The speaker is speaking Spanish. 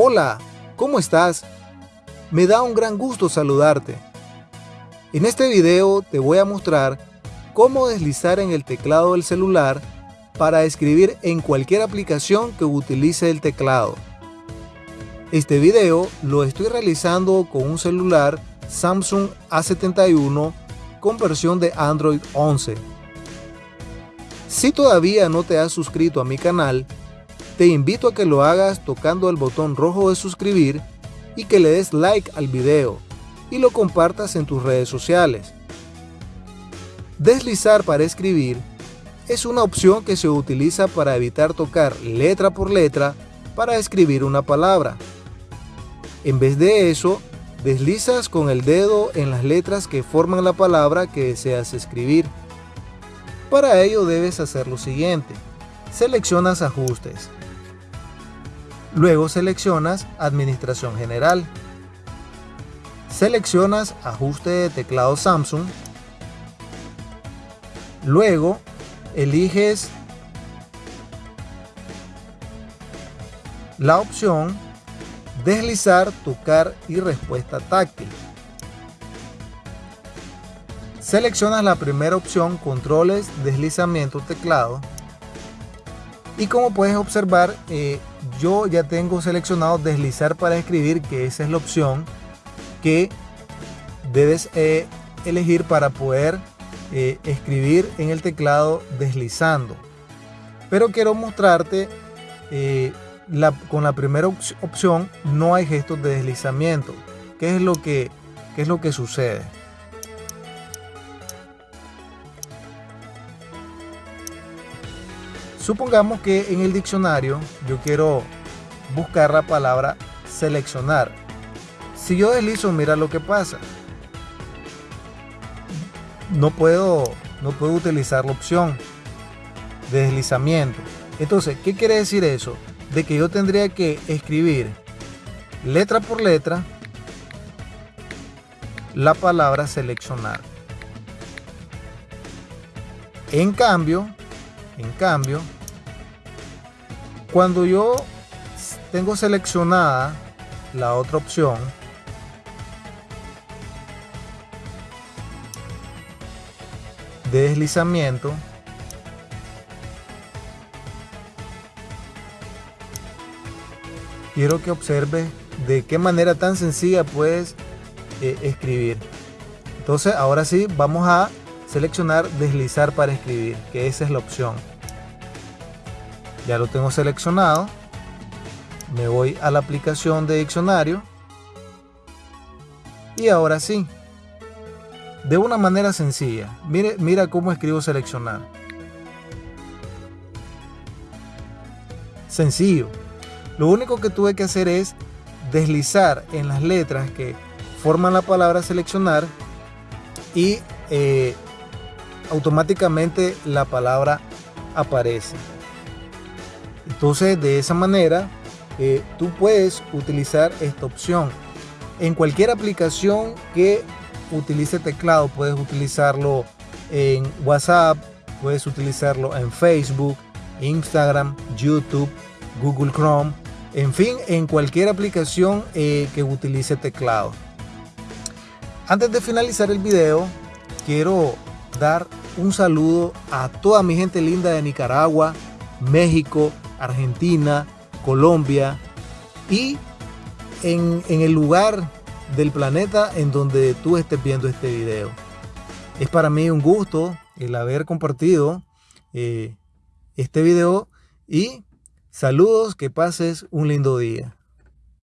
Hola, ¿cómo estás? Me da un gran gusto saludarte. En este video te voy a mostrar cómo deslizar en el teclado del celular para escribir en cualquier aplicación que utilice el teclado. Este video lo estoy realizando con un celular Samsung A71 con versión de Android 11. Si todavía no te has suscrito a mi canal, te invito a que lo hagas tocando el botón rojo de suscribir y que le des like al video y lo compartas en tus redes sociales. Deslizar para escribir es una opción que se utiliza para evitar tocar letra por letra para escribir una palabra. En vez de eso, deslizas con el dedo en las letras que forman la palabra que deseas escribir. Para ello debes hacer lo siguiente. Seleccionas ajustes. Luego seleccionas Administración General. Seleccionas Ajuste de teclado Samsung. Luego eliges la opción Deslizar, tocar y respuesta táctil. Seleccionas la primera opción Controles, deslizamiento teclado. Y como puedes observar, eh, yo ya tengo seleccionado deslizar para escribir, que esa es la opción que debes eh, elegir para poder eh, escribir en el teclado deslizando. Pero quiero mostrarte, eh, con la primera opción no hay gestos de deslizamiento. ¿Qué es lo que, qué es lo que sucede? Supongamos que en el diccionario yo quiero buscar la palabra seleccionar. Si yo deslizo, mira lo que pasa. No puedo, no puedo utilizar la opción de deslizamiento. Entonces, ¿qué quiere decir eso? De que yo tendría que escribir letra por letra la palabra seleccionar. En cambio, en cambio, cuando yo tengo seleccionada la otra opción, de deslizamiento, quiero que observes de qué manera tan sencilla puedes eh, escribir. Entonces ahora sí vamos a seleccionar deslizar para escribir, que esa es la opción ya lo tengo seleccionado. Me voy a la aplicación de diccionario. Y ahora sí. De una manera sencilla. Mire, mira cómo escribo seleccionar. Sencillo. Lo único que tuve que hacer es deslizar en las letras que forman la palabra seleccionar y eh, automáticamente la palabra aparece entonces, de esa manera, eh, tú puedes utilizar esta opción. En cualquier aplicación que utilice teclado, puedes utilizarlo en WhatsApp, puedes utilizarlo en Facebook, Instagram, YouTube, Google Chrome, en fin, en cualquier aplicación eh, que utilice teclado. Antes de finalizar el video, quiero dar un saludo a toda mi gente linda de Nicaragua, México, Argentina, Colombia y en, el lugar del planeta en donde tú estés viendo este video. Es para mí un gusto el haber compartido eh, este video y saludos, que pases un lindo día.